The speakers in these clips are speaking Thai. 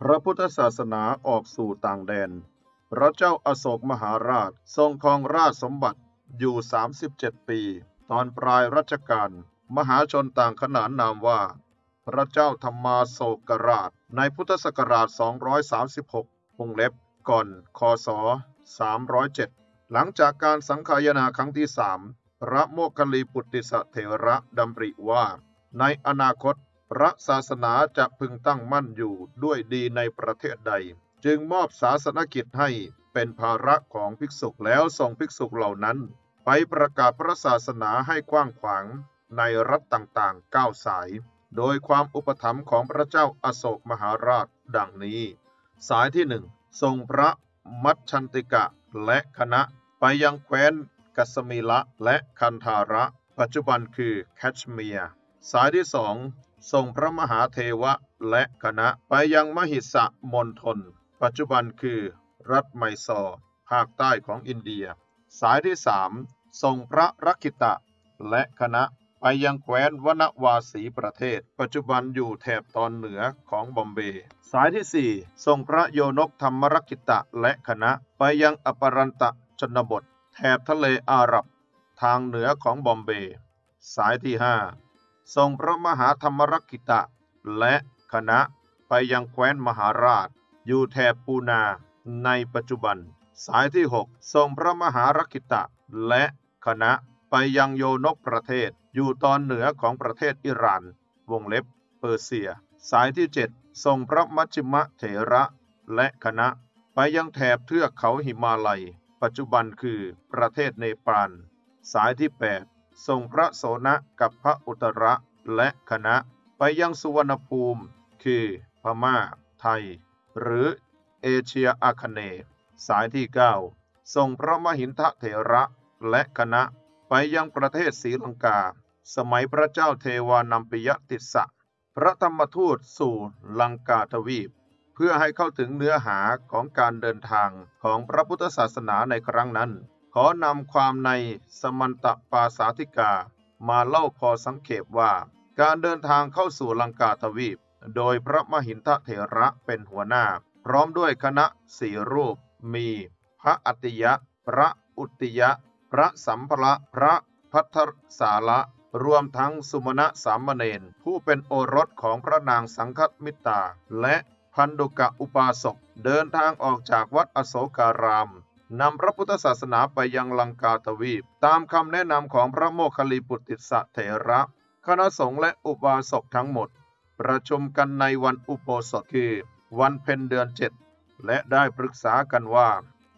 พระพุทธศาสนาออกสู่ต่างแดน พระเจ้าอาโศกมหาราชทรงครองราชสมบัติอยู่ 37 ปี ตอนปลายรัชกาลมหาชนต่างขนานนามว่า พระเจ้าธรรมาโศกราช ในพุทธศักราช 236วงเล็บก่อนคศ 307 หลังจากการสังขายนาครั้งที่สามพระโมคคัลลีปุตติสเถระดำริว่า ในอนาคต พระศาสนาจะพึงตั้งมั่นอยู่ด้วยดีในประเทศใด จึงมอบศาสนกิจให้เป็นภาระของภิกษุแล้วส่งภิกษุเหล่านั้น ไปประกาศพระศาสนาให้กว้างขวางในรัฐต่างๆเก้าสาย โดยความอุปถัมภ์ของพระเจ้าอาโศกมหาราชดังนี้ สายที่หนึ่งทรงพระมัชชันติกะและคณะไปยังแคว้นกัสมีละและคันธาระ ปัจจุบันคือแคชเมียร์ สายที่สอง ส่งพระมหาเทวะและคณะไปยังมหิสะมณฑลปัจจุบันคือ รัฐไมซอร์ภาคใต้ของอินเดีย สายที่สามส่งพระรักิตะและคณะไปยังแคว้นวนวาสีประเทศ ปัจจุบันอยู่แถบตอนเหนือของบอมเบย์สายที่สี่ส่งพระโยนกธรรมรักกิตะและคณะ ไปยังอปรันตะชนบท แถบทะเลอาหรับ ทางเหนือของบอมเบย์สายที่ ส่งพระมหาธรรมรักกิตะ และคณะไปยังแคว้นมหาราช อยู่แถบปูนาในปัจจุบัน สายที่หกส่งพระมหารักกิตะ และคณะไปยังโยนกประเทศ อยู่ตอนเหนือของประเทศอิหร่าน วงเล็บเปอร์เซีย สายที่เจ็ดส่งพระมัชฌิมเถระ และคณะไปยังแถบเทือกเขาหิมาลัย ปัจจุบันคือประเทศเนปาล สายที่ 8 ส่งพระโสนะกับพระอุตระและคณะไปยังสุวรรณภูมิ คือพม่า ไทย หรือเอเชียอาคเนย์สายที่ 9 ส่งพระมหินทเถระและคณะไปยังประเทศศรีลังกา สมัยพระเจ้าเทวานัมปิยติสสะพระธรรมทูตสู่ลังกาทวีป เพื่อให้เข้าถึงเนื้อหาของการเดินทางของพระพุทธศาสนาในครั้งนั้น ขอนำความในสมันตปาสาธิกา มาเล่าพอสังเขปว่า การเดินทางเข้าสู่ลังกาทวีป โดยพระมหินทเถระเป็นหัวหน้า พร้อมด้วยคณะสี่รูป มี พระอัติยะ พระอุติยะ พระสัมภระพระพัทธสาระรวมทั้งสุมาณะสามเณรผู้เป็นโอรสของพระนางสังคมิตา และพันดุกะอุปาสกเดินทางออกจากวัดอโศการาม นำพระพุทธศาสนาไปยังลังกาทวีป ตามคำแนะนำของพระโมคคัลลีปุตติสะเถระ คณะสงฆ์และอุบาสกทั้งหมด ประชุมกันในวันอุโบสถคือวันเพ็ญเดือนเจ็ดและได้ปรึกษากันว่า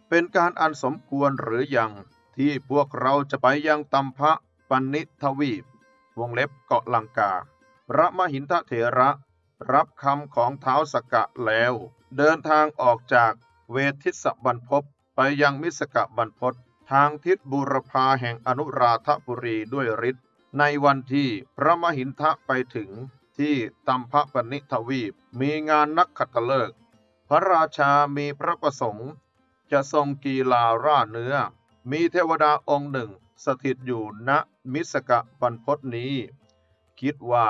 เป็นการอันสมควรหรือยังที่พวกเราจะไปยังตัมพะปันนิทวีป วงเล็บเกาะลังกา พระมหินทเถระ รับคำของเท้าสกะแล้ว เดินทางออกจากเวทิสบรรพบ ไปยังมิสกะบรรพตทางทิศบูรพาแห่งอนุราธบุรีด้วยฤทธิ์ในวันที่พระมหินทะไปถึงที่ตัมพะปนิทวีปมีงานนักขัตฤกษ์พระราชามีพระประสงค์ จะทรงกีฬาร่าเนื้อ มีเทวดาองค์หนึ่งสถิตอยู่ณมิสกะบรรพตนี้ คิดว่า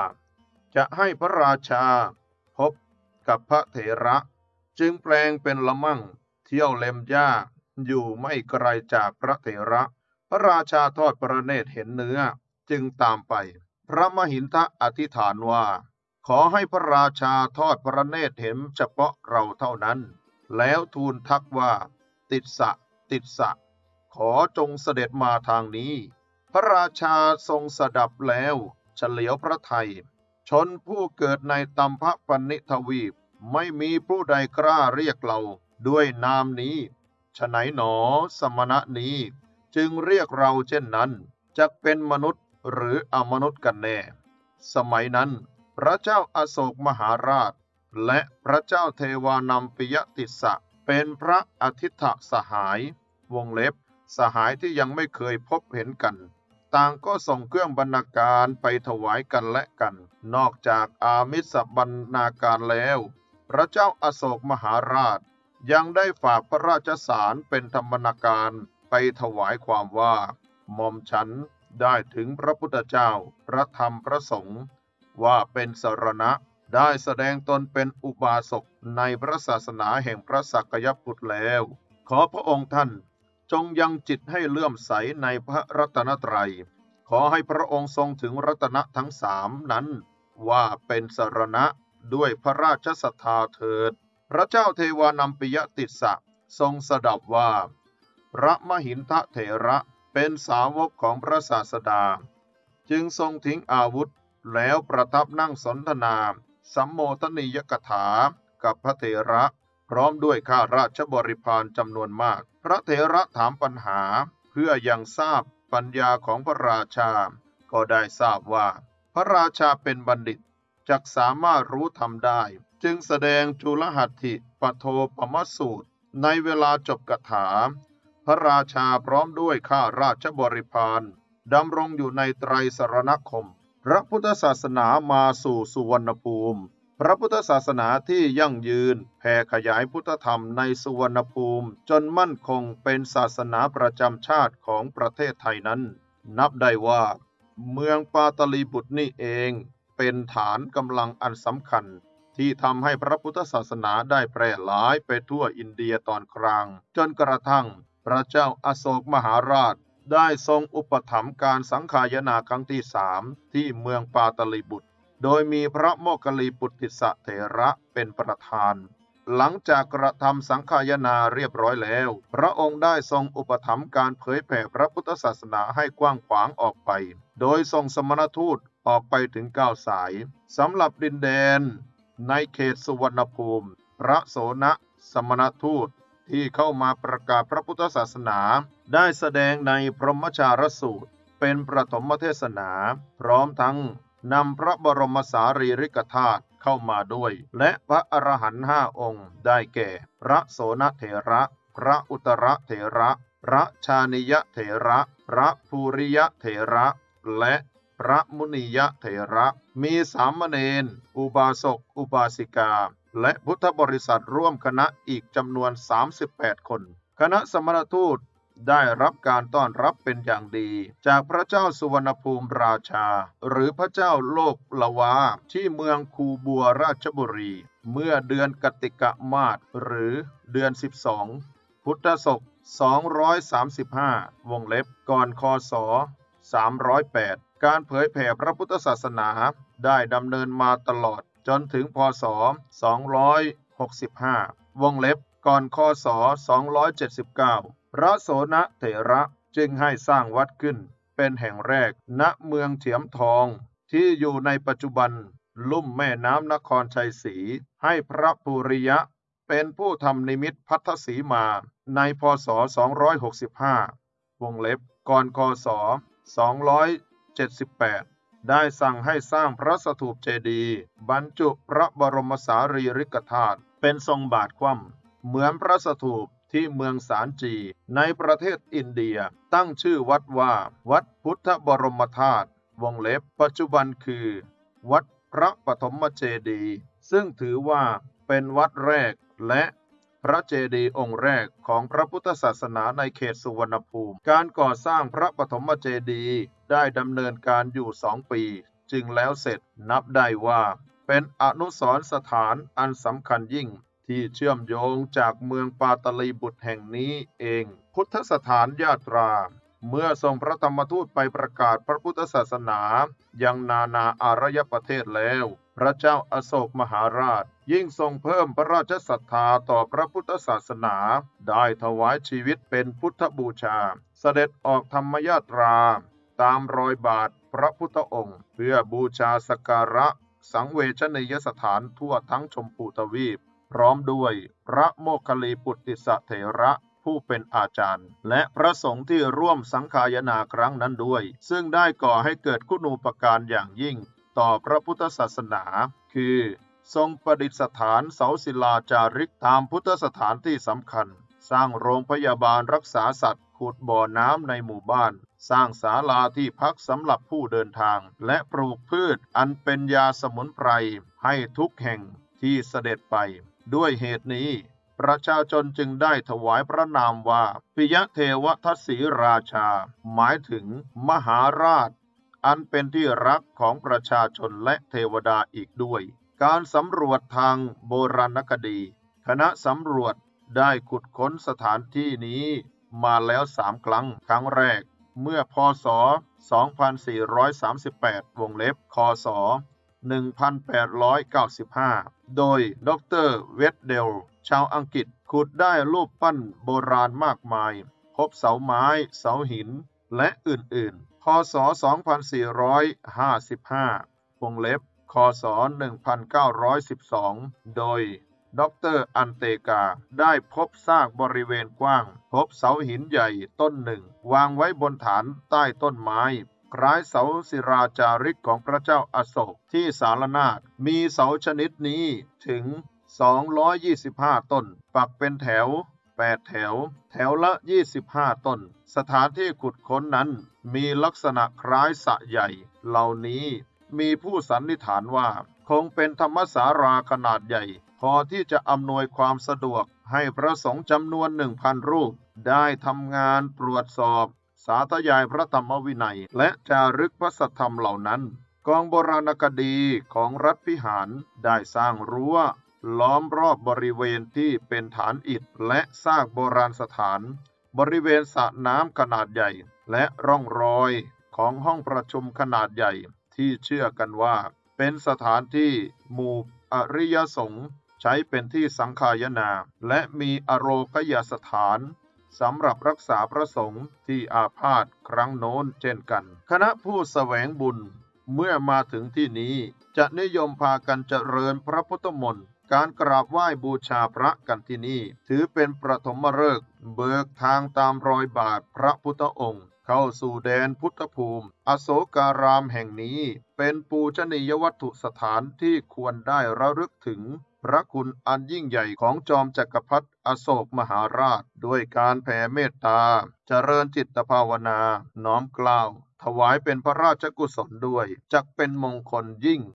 จะให้พระราชาพบกับพระเถระ จึงแปลงเป็นละมั่งเที่ยวเล็มหญ้า อยู่ไม่ไกลจากพระเถระ พระราชาทอดพระเนตรเห็นเนื้อจึงตามไป พระมหินทะอธิษฐานว่า ขอให้พระราชาทอดพระเนตรเห็นเฉพาะเราเท่านั้น แล้วทูลทักว่า ติดสะ ติดสะ ขอจงเสด็จมาทางนี้ พระราชาทรงสดับแล้วเฉลียวพระไทย ชนผู้เกิดในตัมพะปนิทวีปไม่มีผู้ใดกล้าเรียกเราด้วยนามนี้ ฉไหนหนอ สมณะนี้จึงเรียกเราเช่นนั้นจะเป็นมนุษย์หรืออมนุษย์กันแน่ สมัยนั้น พระเจ้าอาโศกมหาราช และพระเจ้าเทวานัมปิยติสะเป็นพระอาทิตถสหาย วงเล็บ สหายที่ยังไม่เคยพบเห็นกัน ต่างก็ส่งเครื่องบรรณาการไปถวายกันและกัน นอกจากอามิสบรรณาการแล้ว พระเจ้าอาโศกมหาราช ยังได้ฝากพระราชสารเป็นธรรมนาการไปถวายความว่าหม่อมฉันได้ถึงพระพุทธเจ้า พระธรรมพระสงฆ์ว่าเป็นสรณะได้แสดงตนเป็นอุบาสกในพระศาสนาแห่งพระสักยพุทธแล้ว ขอพระองค์ท่านจงยังจิตให้เลื่อมใสในพระรัตนตรัย ขอให้พระองค์ทรงถึงรัตนะทั้งสามนั้น ว่าเป็นสรณะด้วยพระราชศรัทธาเถิด พระเจ้าเทวานัมปิยติสสะทรงสดับว่า พระมหินทะเถระเป็นสาวกของพระศาสดา จึงทรงทิ้งอาวุธแล้วประทับนั่งสนทนาสัมโมทนียกถากับพระเถระพร้อมด้วยข้าราชบริพารจำนวนมาก พระเถระถามปัญหาเพื่อยังทราบปัญญาของพระราชา ก็ได้ทราบว่า พระราชาเป็นบัณฑิตจักสามารถรู้ธรรมได้ จึงแสดงจุลหัตถิปโทปมสูตร ในเวลาจบกถา พระราชาพร้อมด้วยข้าราชบริพารดำรงอยู่ในไตรสรณคม พระพุทธศาสนามาสู่สุวรรณภูมิ พระพุทธศาสนาที่ยั่งยืนแผ่ขยายพุทธธรรมในสุวรรณภูมิ จนมั่นคงเป็นศาสนาประจำชาติของประเทศไทยนั้น นับได้ว่า เมืองปาตลีบุตรนี่เอง เป็นฐานกำลังอันสำคัญ ที่ทำให้พระพุทธศาสนาได้แพร่หลายไปทั่วอินเดียตอนกลาง จนกระทั่งพระเจ้าอาโศกมหาราชได้ทรงอุปถัมภ์การสังขายนาครั้งที่สามที่เมืองปาตลีบุตร โดยมีพระโมคคัลลีปุตติสะเถระเป็นประธาน หลังจากกระทำสังขายนาเรียบร้อยแล้ว พระองค์ได้ทรงอุปถัมภ์การเผยแผ่พระพุทธศาสนาให้กว้างขวางออกไป โดยทรงสมณทูตออกไปถึงเก้าสายสำหรับดินแดน ในเขตสุวรรณภูมิ พระโสนสมณทูตที่เข้ามาประกาศพระพุทธศาสนา ได้แสดงในพรหมจารสูตร เป็นประถมเทศนา พร้อมทั้งนำพระบรมสารีริกธาตุเข้ามาด้วย และพระอรหันต์ห้าองค์ ได้แก่ พระโสนเถระ พระอุตระเถระ พระชานิยเถระ พระภูริยเถระ และ พระมุนียเถระ มีสามเณร อุบาสก อุบาสิกา และพุทธบริษัทร่วมคณะอีกจำนวน 38 คน คณะสมณทูตได้รับการต้อนรับเป็นอย่างดี จากพระเจ้าสุวรรณภูมิราชา หรือพระเจ้าโลกละวาที่เมืองคูบัวราชบุรี เมื่อเดือนกติกะมาศหรือเดือน 12 พุทธศก 235 วงเล็บก่อนคศ308 การเผยแผ่พระพุทธศาสนาได้ดำเนินมาตลอดจนถึงพศ 265 วงเล็บก่อนคศ 279 พระโสนเถระจึงให้สร้างวัดขึ้น เป็นแห่งแรกณเมืองเถียมทองที่อยู่ในปัจจุบันลุ่มแม่น้ำนครชัยศรีให้พระปุริยะ เป็นผู้ทำนิมิตพัทธสีมาในพศ 265 วงเล็บก่อนคศ 278 ได้สั่งให้สร้างพระสถูปเจดีย์บรรจุพระบรมสารีริกธาตุเป็นทรงบาทคว่ำเหมือนพระสถูปที่เมืองสารจีในประเทศอินเดียตั้งชื่อวัดว่า วัดพุทธบรมธาตุวงเล็บปัจจุบันคือ วัดพระปฐมเจดีย์ซึ่งถือว่าเป็นวัดแรกและพระเจดีย์องค์แรกของพระพุทธศาสนาในเขตสุวรรณภูมิ การก่อสร้างพระปฐมเจดีย์ ได้ดำเนินการอยู่สองปี จึงแล้วเสร็จนับได้ว่า เป็นอนุสรณ์สถานอันสำคัญยิ่งที่เชื่อมโยงจากเมืองปาตลีบุตรแห่งนี้เอง พุทธสถานญาตรา เมื่อทรงพระธรรมทูตไปประกาศพระพุทธศาสนายังนานาอารยประเทศแล้ว พระเจ้าอาโศกมหาราช ยิ่งทรงเพิ่มพระราชศรัทธาต่อพระพุทธศาสนา ได้ถวายชีวิตเป็นพุทธบูชา เสด็จออกธรรมยาตรา ตามรอยบาทพระพุทธองค์ เพื่อบูชาสการะสังเวชนียสถานทั่วทั้งชมพูทวีป พร้อมด้วยพระโมคคลลีปุตติสเถระผู้เป็นอาจารย์ และพระสงฆ์ที่ร่วมสังขายนาครั้งนั้นด้วย ซึ่งได้ก่อให้เกิดคุณูปการอย่างยิ่ง ต่อพระพุทธศาสนา คือ ทรงประดิษฐานเสาศิลาจาริกตามพุทธสถานที่สำคัญ สร้างโรงพยาบาลรักษาสัตว์ ขุดบ่อน้ำในหมู่บ้าน สร้างศาลาที่พักสำหรับผู้เดินทาง และปลูกพืชอันเป็นยาสมุนไพรให้ทุกแห่งที่เสด็จไป ด้วยเหตุนี้ ประชาชนจึงได้ถวายพระนามว่าปิยะเทวทัศสีราชา หมายถึงมหาราช อันเป็นที่รักของประชาชนและเทวดาอีกด้วย การสำรวจทางโบราณคดี คณะสำรวจได้ขุดค้นสถานที่นี้มาแล้วสามครั้ง ครั้งแรก เมื่อพศ 2438 วงเล็บ คศ 1895 โดยดรเวดเดล ชาวอังกฤษขุดได้รูปปั้นโบราณมากมาย พบเสาไม้ เสาหิน และอื่นๆ พศ 2455 วงเล็บ คศ 1912 โดย ดรอันเตกา ได้พบซากบริเวณกว้าง พบเสาหินใหญ่ต้นหนึ่ง วางไว้บนฐานใต้ต้นไม้ คล้ายเสาศิราจาริกของพระเจ้าอาโศกที่สารนาฏมีเสาชนิดนี้ถึง 225 ต้น ปักเป็นแถว 8 แถว แถวละ 25 ต้น สถานที่ขุดค้นนั้นมีลักษณะคล้ายสะใหญ่ เหล่านี้มีผู้สันนิษฐานว่า คงเป็นธรรมสาราขนาดใหญ่ พอที่จะอำนวยความสะดวกให้พระสงฆ์จำนวนหนึ่งพันรูป ได้ทำงานตรวจสอบ สาธยายพระธรรมวินัย และจารึกพระสัทธรรมเหล่านั้น กองโบราณคดีของรัฐพิหารได้สร้างรั้ว ล้อมรอบบริเวณที่เป็นฐานอิฐและซากโบราณสถาน บริเวณสระน้ำขนาดใหญ่ และร่องรอยของห้องประชุมขนาดใหญ่ที่เชื่อกันว่า เป็นสถานที่หมู่อริยสงฆ์ ใช้เป็นที่สังฆายนา และมีอโรกยสถานสำหรับรักษาพระสงฆ์ที่อาพาธครั้งโน้นเช่นกัน คณะผู้แสวงบุญเมื่อมาถึงที่นี้จะนิยมพากันเจริญพระพุทธมนต์การกราบไหว้บูชาพระกันที่นี่ ถือเป็นประถมฤกษ์เบิกทางตามรอยบาทพระพุทธองค์ เข้าสู่แดนพุทธภูมิ อโศการามแห่งนี้ เป็นปูชนียวัตถุสถานที่ควรได้ระลึกถึง พระคุณอันยิ่งใหญ่ของจอมจักรพรรดิอโศกมหาราช ด้วยการแผ่เมตตา เจริญจิตภาวนา น้อมกล้าว ถวายเป็นพระราชกุศลด้วย จักเป็นมงคลยิ่ง